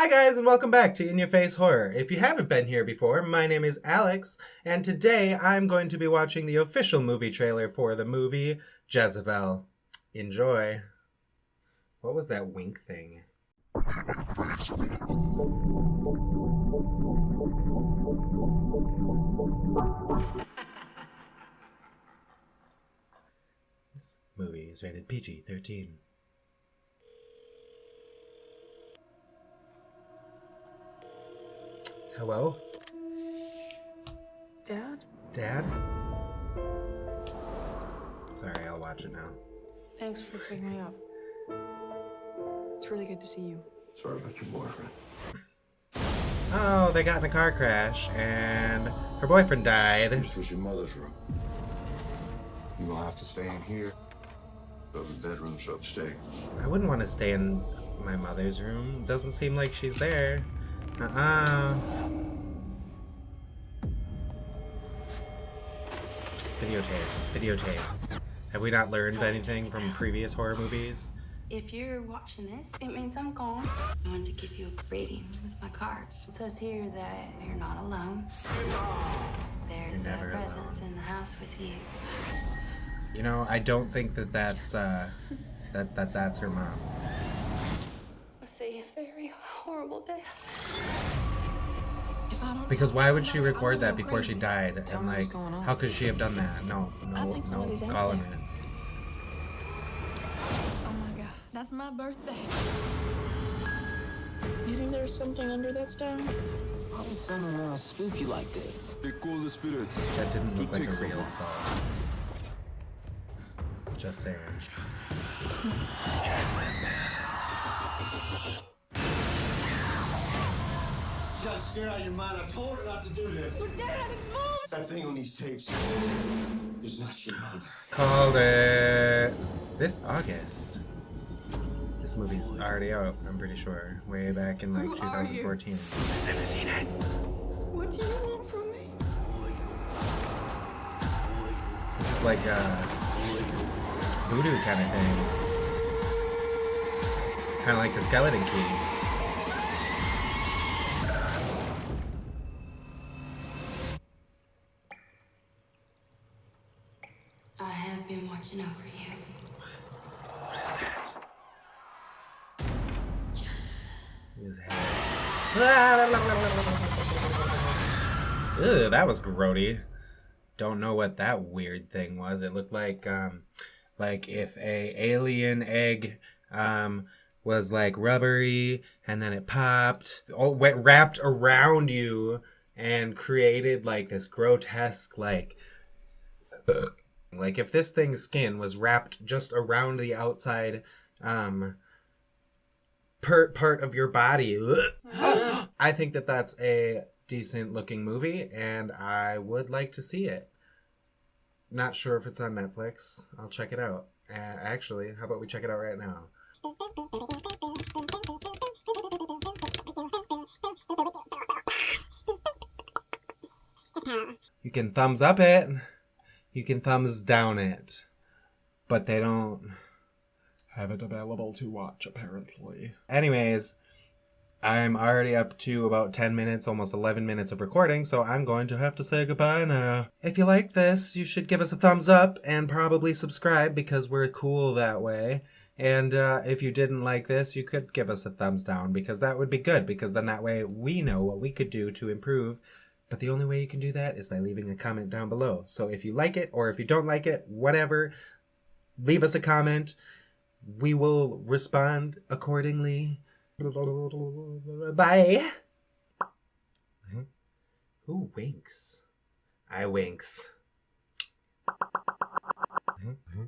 Hi guys and welcome back to In Your Face Horror. If you haven't been here before, my name is Alex and today I'm going to be watching the official movie trailer for the movie Jezebel. Enjoy. What was that wink thing? This movie is rated PG-13. Hello? Dad? Dad? Sorry, I'll watch it now. Thanks for picking me up. It's really good to see you. Sorry about your boyfriend. Oh, they got in a car crash and her boyfriend died. This was your mother's room. You will have to stay in here. The bedroom's upstairs. I wouldn't want to stay in my mother's room. Doesn't seem like she's there. Uh-uh. Videotapes. Videotapes. Have we not learned anything from previous horror movies? If you're watching this, it means I'm gone. I wanted to give you a reading with my cards. It says here that you're not alone. There's a presence alone. in the house with you. You know, I don't think that that's, uh, that, that that's her mom. I see a very horrible death. If I don't Because why would she record that go before she died? Tell And like, how could she have done that? No, I no, think no, somebody's out calling it. Oh my god, that's my birthday. You think there's something under that stone? How does someone want to spook you like this? They call the spirits. That didn't look like take a real someone. skull. Just saying. She's not scared out of your mind. I told her not to do this. Dad, it's mom! That thing on these tapes is not your mother. Called it. This August. This movie's already out, I'm pretty sure. Way back in like Who are you? 2014. Never seen it. What do you want from me? This is like a voodoo kind of thing. Kind of like the skeleton key. I have been watching over you. What is that? His head. Ew, that was grody. Don't know what that weird thing was. It looked like um like if a alien egg um was like rubbery and then it popped oh went wrapped around you and created like this grotesque like like if this thing's skin was wrapped just around the outside um per- part of your body i think that that's a decent looking movie and i would like to see it. Not sure if it's on netflix. I'll check it out. Uh, actually how about we check it out right now? You can thumbs up it you can thumbs down it but they don't have it available to watch apparently. Anyways i'm already up to about 10 minutes almost 11 minutes of recording so i'm going to have to say goodbye now. If you like this you should give us a thumbs up and probably subscribe because we're cool that way. And uh, if you didn't like this you could give us a thumbs down because that would be good because then that way we know what we could do to improve but the only way you can do that is by leaving a comment down below. So if you like it or if you don't like it, whatever, leave us a comment. We will respond accordingly. Bye. Mm-hmm. Who winks? I winks. Mm-hmm. Mm-hmm.